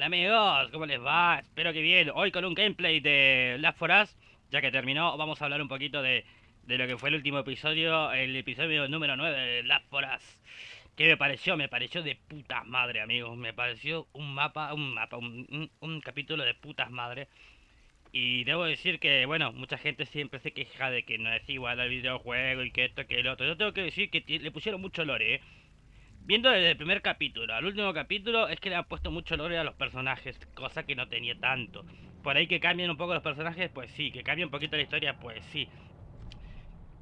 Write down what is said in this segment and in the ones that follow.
Hola amigos, ¿cómo les va? Espero que bien. Hoy con un gameplay de Last 4 Us, ya que terminó, vamos a hablar un poquito de, de lo que fue el último episodio, el episodio número 9 de Last 4 Us. ¿Qué me pareció? Me pareció de putas madre, amigos. Me pareció un mapa, un mapa, un, un- un capítulo de putas madre. Y debo decir que, bueno, mucha gente siempre se queja de que no es igual al videojuego y que esto, que el otro. Yo tengo que decir que le pusieron mucho lore, ¿eh? Viendo desde el primer capítulo al último capítulo, es que le han puesto mucho lore a los personajes, cosa que no tenía tanto. Por ahí que cambien un poco los personajes, pues sí. Que cambie un poquito la historia, pues sí.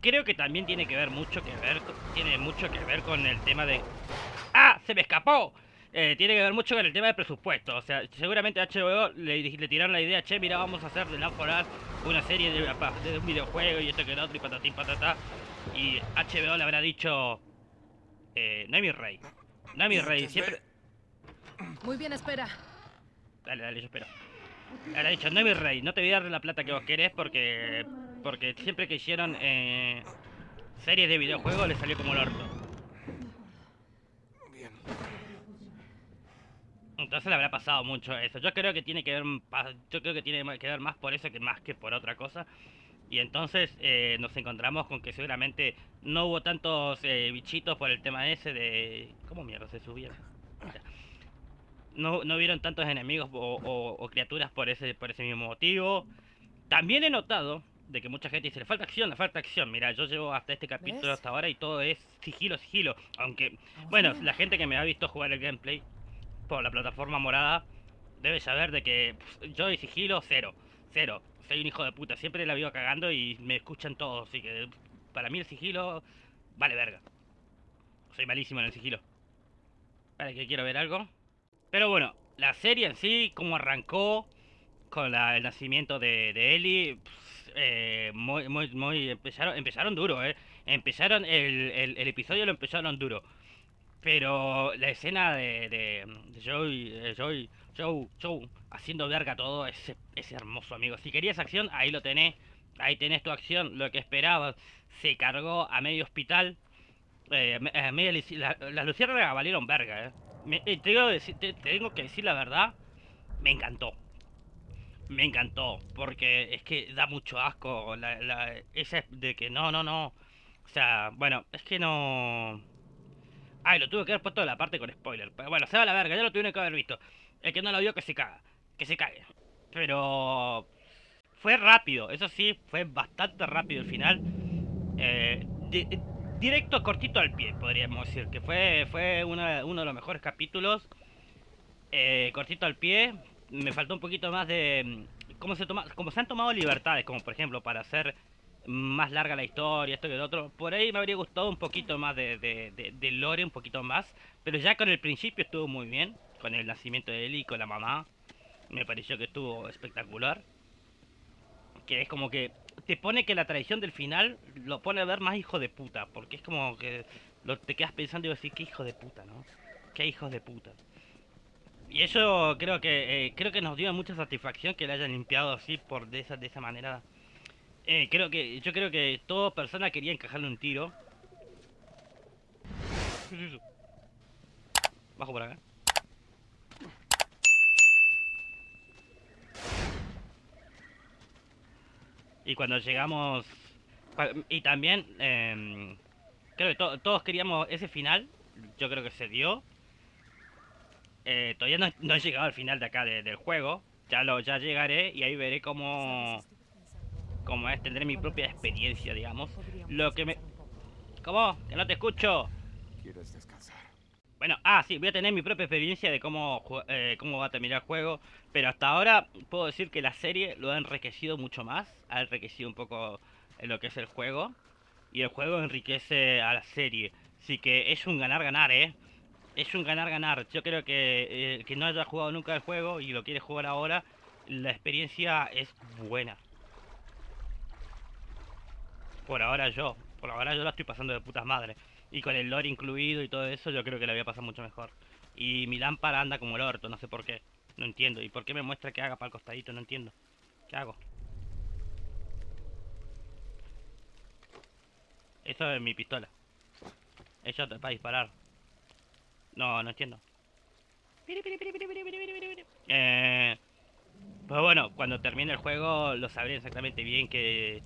Creo que también tiene que ver mucho que ver, tiene mucho que ver con el tema de... ¡Ah! ¡Se me escapó! Eh, tiene que ver mucho con el tema del presupuesto. O sea, seguramente a HBO le, le tiraron la idea, che, mira, vamos a hacer de Us una serie de, un videojuego y esto que el otro y patatín patatá. Y HBO le habrá dicho... Eh, no es mi rey. No es mi rey, siempre... Muy bien, espera. Dale, dale, yo espero. Le habrá dicho, no es mi rey, no te voy a dar la plata que vos querés porque... Porque siempre que hicieron eh, series de videojuegos le salió como el orto. Bien. Entonces le habrá pasado mucho eso. Yo creo que tiene que ver, yo creo que tiene que ver más por eso que más que por otra cosa. Y entonces eh, nos encontramos con que seguramente no hubo tantos eh, bichitos por el tema ese de... ¿Cómo mierda se subieron? No, no vieron tantos enemigos o, o- o criaturas por ese, por ese mismo motivo. También he notado de que mucha gente dice, le falta acción, le falta acción. Mira, yo llevo hasta este capítulo ¿Ves? hasta ahora y todo es sigilo, sigilo. Aunque, bueno, la gente que me ha visto jugar el gameplay por la plataforma morada debe saber de que yo y sigilo cero, cero. Soy un hijo de puta, siempre la vivo cagando y me escuchan todos, así que para mí el sigilo vale verga. Soy malísimo en el sigilo. Vale, que quiero ver algo. Pero bueno, la serie en sí, cómo arrancó con el nacimiento de, de Ellie, eh, muy, muy, empezaron, empezaron duro, eh. Empezaron, el episodio lo empezaron duro. Pero la escena de, de, de Joey, eh, Joey, Joe, Joe haciendo verga todo es, es hermoso, amigo. Si querías acción, ahí lo tenés. Ahí tenés tu acción, lo que esperabas. Se cargó a medio hospital. Eh, eh, la- las luciérnagas valieron verga, eh. Me- eh, te, digo te- te tengo que decir la verdad, me encantó. Me encantó, porque es que da mucho asco la, la, de que no, no, no. O sea, bueno, es que no... Ay, lo tuve que haber puesto en la parte con spoiler. Pero bueno, se va a la verga, ya lo tuve que haber visto. El que no lo vio que se caga. Que se cague. Pero... Fue rápido, eso sí, fue bastante rápido el final. Eh, di- directo, cortito al pie, podríamos decir. Que fue, fue uno de los mejores capítulos. Eh, cortito al pie. Me faltó un poquito más de... mm, Cómo se, toma, cómo se han tomado libertades, como por ejemplo para hacer más larga la historia, esto que lo otro. Por ahí me habría gustado un poquito más de, de, de- lore, un poquito más. Pero ya con el principio estuvo muy bien. Con el nacimiento de Ellie y con la mamá. Me pareció que estuvo espectacular. Que es como que te pone que la tradición del final lo pone a ver más hijo de puta. Porque es como que te quedas pensando y vas a decir, qué hijo de puta, ¿no? Qué hijos de puta. Y eso creo que eh, creo que nos dio mucha satisfacción que le hayan limpiado así por de esa de esa manera. Eh, creo que yo creo que toda persona quería encajarle un tiro. Bajo por acá. Y cuando llegamos y también em, creo que to- todos queríamos ese final. Yo creo que se dio. Eh, todavía no, he llegado al final de acá de- del juego. Ya lo ya llegaré y ahí veré cómo cómo es tendré mi propia experiencia, digamos. Lo que me ¿Cómo? Que no te escucho. ¿Quieres descansar? Bueno, ah, sí, voy a tener mi propia experiencia de cómo, eh, cómo va a terminar el juego. Pero hasta ahora puedo decir que la serie lo ha enriquecido mucho más. Ha enriquecido un poco en lo que es el juego. Y el juego enriquece a la serie. Así que es un ganar-ganar, ¿eh? Es un ganar-ganar. Yo creo que eh, que no haya jugado nunca el juego y lo quiere jugar ahora, la experiencia es buena. Por ahora yo. Por ahora yo la estoy pasando de putas madre. Y con el lore incluido y todo eso, yo creo que la voy a pasar mucho mejor. Y mi lámpara anda como el orto, no sé por qué. No entiendo. ¿Y por qué me muestra que haga para el costadito? No entiendo. ¿Qué hago? Eso es mi pistola. Eso es para disparar. No, no entiendo. Eh, pues bueno, cuando termine el juego lo sabré exactamente bien que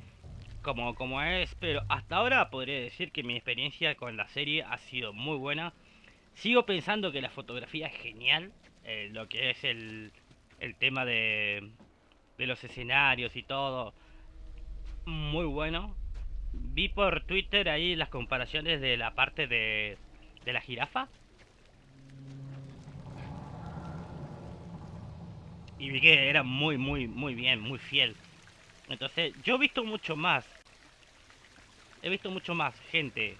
como, como es, pero hasta ahora podría decir que mi experiencia con la serie ha sido muy buena. Sigo pensando que la fotografía es genial, eh, lo que es el, el tema de, de los escenarios y todo, muy bueno. Vi por Twitter ahí las comparaciones de la parte de, de la jirafa. Y vi que era muy, muy, muy bien, muy fiel. Entonces, yo he visto mucho más. He visto mucho más gente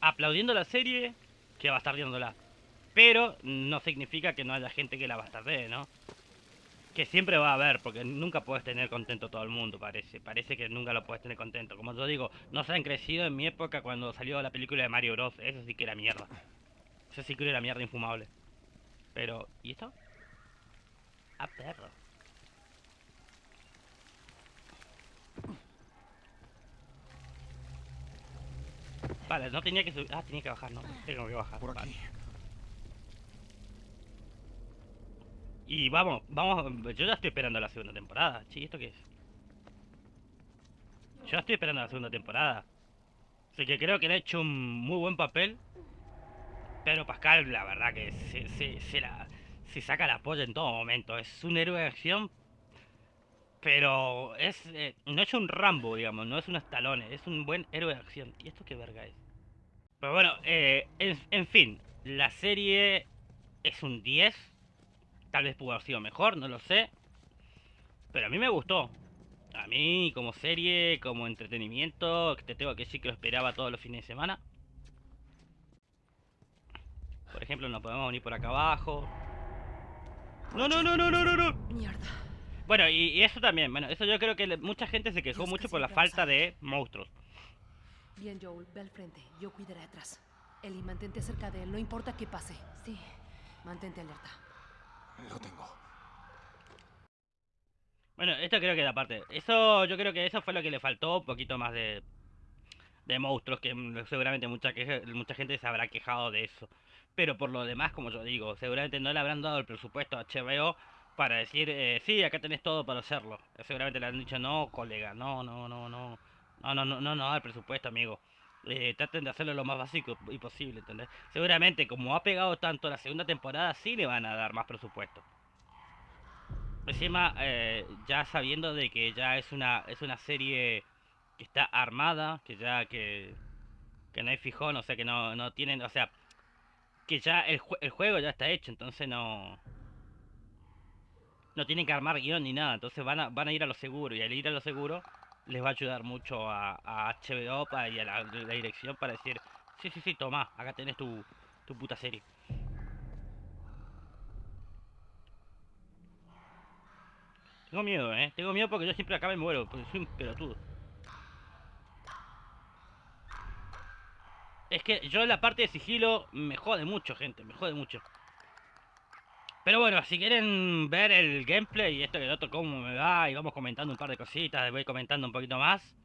aplaudiendo la serie que bastardeándola. Pero no significa que no haya gente que la bastardee, ¿no? Que siempre va a haber, porque nunca puedes tener contento todo el mundo, parece. Parece que nunca lo puedes tener contento. Como yo digo, no se han crecido en mi época cuando salió la película de Mario Bros. Eso sí que era mierda. Eso sí que era mierda infumable. Pero, ¿y esto? Ah, perro. Vale, no tenía que subir. Ah, tenía que bajar, no. Tengo que bajar. Por vale. aquí. Y vamos, vamos, yo ya estoy esperando la segunda temporada. Sí, ¿esto qué es? Yo ya estoy esperando la segunda temporada. Así que creo que le ha hecho un muy buen papel. Pero Pascal, la verdad que se, se, se la, se saca la polla en todo momento. Es un héroe de acción. Pero es eh, no es un Rambo, digamos, no es un Stallone, es un buen héroe de acción. ¿Y esto qué verga es? Pero bueno, eh, en, en fin, la serie es un 10. Tal vez pudo haber sido mejor, no lo sé. Pero a mí me gustó. A mí, como serie, como entretenimiento, te tengo que decir que lo esperaba todos los fines de semana. Por ejemplo, nos podemos venir por acá abajo. No, no, no, no, no, no, no. Mierda. Bueno, y, y eso también. Bueno, eso yo creo que mucha gente se quejó mucho por la falta de monstruos. Bien, Joel, ve al frente. Yo cuidaré atrás. Eli, mantente cerca de él, no importa qué pase. Sí. Mantente alerta. Lo tengo. Bueno, esto creo que da parte. Eso, yo creo que eso fue lo que le faltó, un poquito más de, de monstruos, que mm, seguramente mucha, que, mucha gente se habrá quejado de eso. Pero por lo demás, como yo digo, seguramente no le habrán dado el presupuesto a HBO para decir, eh, sí, acá tenés todo para hacerlo. Seguramente le han dicho, no, colega, no, no, no, no. No, no, no, no, no, el presupuesto, amigo. Eh, traten de hacerlo lo más básico y posible, ¿entendés? Seguramente, como ha pegado tanto la segunda temporada, sí le van a dar más presupuesto. Encima, eh, ya sabiendo de que ya es una es una serie que está armada, que ya que, que no hay fijón, o sea que no, no tienen, o sea, que ya el, el juego ya está hecho, entonces no no tienen que armar guion ni nada, entonces van a, van a ir a lo seguro y al ir a lo seguro les va a ayudar mucho a, HBO y a la, dirección para decir, sí, sí, sí, toma, acá tenés tu, tu puta serie. Tengo miedo, eh. Tengo miedo porque yo siempre acá me muero, porque soy un pelotudo. Es que yo la parte de sigilo me jode mucho, gente, me jode mucho. Pero bueno, si quieren ver el gameplay y esto y el otro, cómo me va, y vamos comentando un par de cositas, voy comentando un poquito más.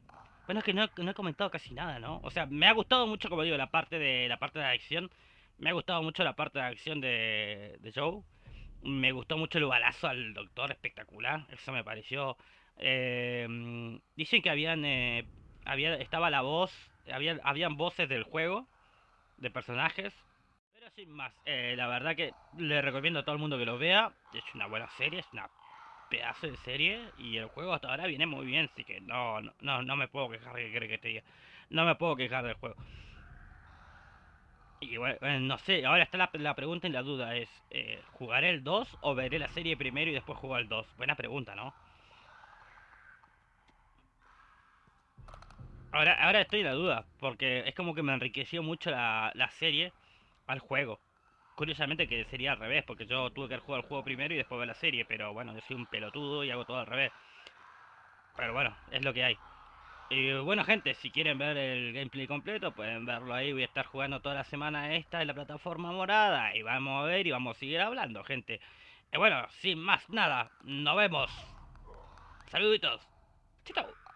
Bueno, es que no, he comentado casi nada, ¿no? O sea, me ha gustado mucho, como digo, la parte de la parte de acción. Me ha gustado mucho la parte de acción de, de Joe. Me gustó mucho el balazo al doctor, espectacular. Eso me pareció. Eh, dicen que habían. eh, había, estaba la voz. Había, habían voces del juego. De personajes. Sin más. eh, la verdad que le recomiendo a todo el mundo que lo vea. Es una buena serie. Es una pedazo de serie. Y el juego hasta ahora viene muy bien. Así que no, no, no, me puedo quejar. ¿Qué crees que te diga? No me puedo quejar del juego. Y bueno, eh, no sé, ahora está la, la pregunta y la duda es, eh, ¿jugaré el 2 o veré la serie primero y después jugar el 2? Buena pregunta, ¿no? Ahora, ahora estoy en la duda, porque es como que me enriqueció mucho la, la serie al juego. Curiosamente que sería al revés, porque yo tuve que jugar el juego primero y después ver la serie, pero bueno, yo soy un pelotudo y hago todo al revés. Pero bueno, es lo que hay. Y bueno, gente, si quieren ver el gameplay completo, pueden verlo ahí. Voy a estar jugando toda la semana esta en la plataforma morada. Y vamos a ver y vamos a seguir hablando, gente. Y bueno, sin más nada, nos vemos. Saluditos. Chau.